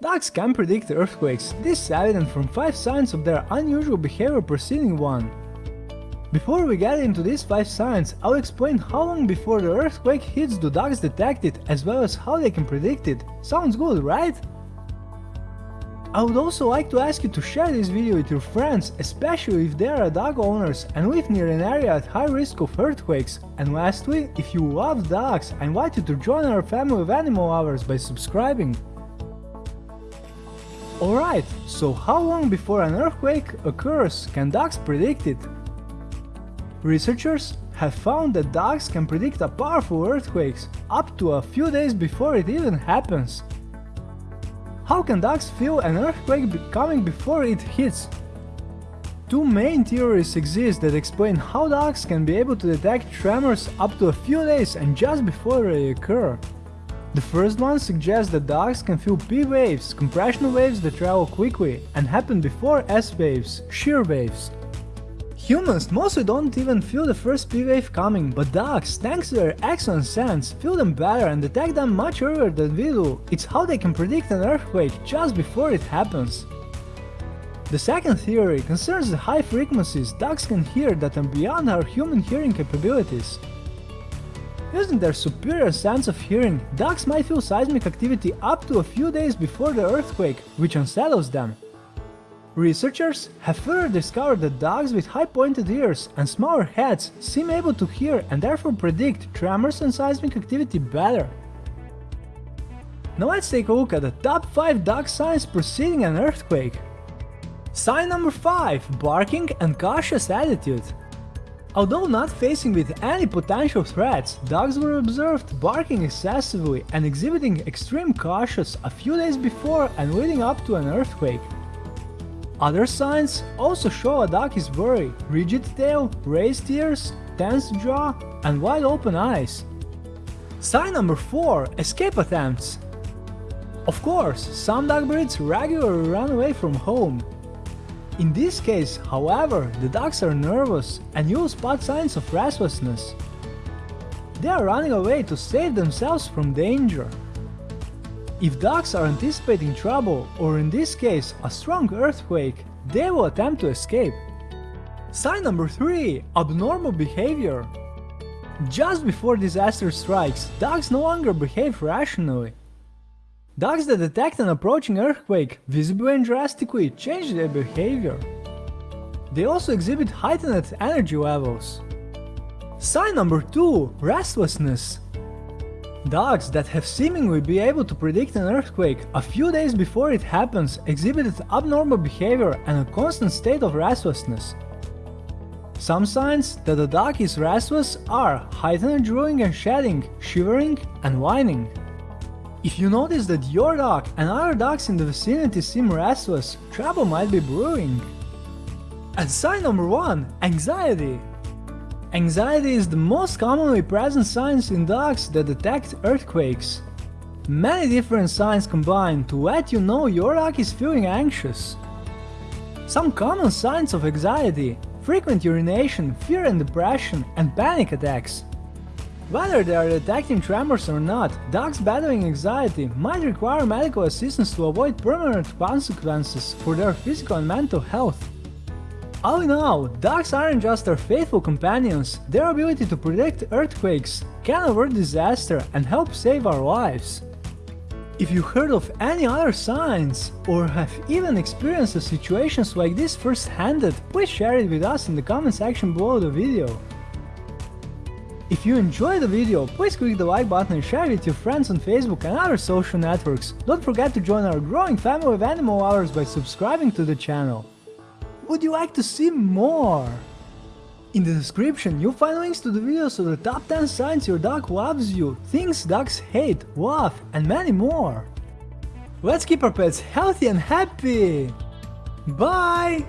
Dogs can predict earthquakes, this is evident from 5 signs of their unusual behavior preceding one. Before we get into these 5 signs, I'll explain how long before the earthquake hits do dogs detect it as well as how they can predict it. Sounds good, right? I would also like to ask you to share this video with your friends, especially if they are dog owners and live near an area at high risk of earthquakes. And lastly, if you love dogs, I invite you to join our family of animal lovers by subscribing. Alright, so how long before an earthquake occurs can dogs predict it? Researchers have found that dogs can predict a powerful earthquakes up to a few days before it even happens. How can dogs feel an earthquake coming before it hits? Two main theories exist that explain how dogs can be able to detect tremors up to a few days and just before they occur. The first one suggests that dogs can feel P waves, compression waves that travel quickly, and happen before S waves, shear waves. Humans mostly don't even feel the first P wave coming, but dogs, thanks to their excellent sense, feel them better and detect them much earlier than we do. It's how they can predict an earthquake just before it happens. The second theory concerns the high frequencies dogs can hear that are beyond our human hearing capabilities. Using their superior sense of hearing, dogs might feel seismic activity up to a few days before the earthquake, which unsettles them. Researchers have further discovered that dogs with high pointed ears and smaller heads seem able to hear and therefore predict tremors and seismic activity better. Now let's take a look at the top 5 dog signs preceding an earthquake. Sign number 5 Barking and cautious attitude. Although not facing with any potential threats, dogs were observed barking excessively and exhibiting extreme cautious a few days before and leading up to an earthquake. Other signs also show a dog is worried, rigid tail, raised ears, tense jaw, and wide open eyes. Sign number 4 Escape attempts. Of course, some dog breeds regularly run away from home, in this case, however, the dogs are nervous and you'll spot signs of restlessness. They are running away to save themselves from danger. If dogs are anticipating trouble, or in this case a strong earthquake, they will attempt to escape. Sign number 3 Abnormal behavior. Just before disaster strikes, dogs no longer behave rationally. Dogs that detect an approaching earthquake visibly and drastically change their behavior. They also exhibit heightened energy levels. Sign number 2 Restlessness Dogs that have seemingly been able to predict an earthquake a few days before it happens exhibited abnormal behavior and a constant state of restlessness. Some signs that a dog is restless are heightened drooling and shedding, shivering, and whining. If you notice that your dog and other dogs in the vicinity seem restless, trouble might be brewing. And sign number 1 Anxiety Anxiety is the most commonly present signs in dogs that detect earthquakes. Many different signs combine to let you know your dog is feeling anxious. Some common signs of anxiety frequent urination, fear and depression, and panic attacks. Whether they are detecting tremors or not, dogs battling anxiety might require medical assistance to avoid permanent consequences for their physical and mental health. All in all, dogs aren't just our faithful companions, their ability to predict earthquakes, can avert disaster and help save our lives. If you heard of any other signs, or have even experienced situations like this first-handed, please share it with us in the comment section below the video. If you enjoyed the video, please click the like button and share it with your friends on Facebook and other social networks. Don't forget to join our growing family of animal lovers by subscribing to the channel. Would you like to see more? In the description, you'll find links to the videos of the top 10 signs your dog loves you, things dogs hate, love, and many more. Let's keep our pets healthy and happy! Bye!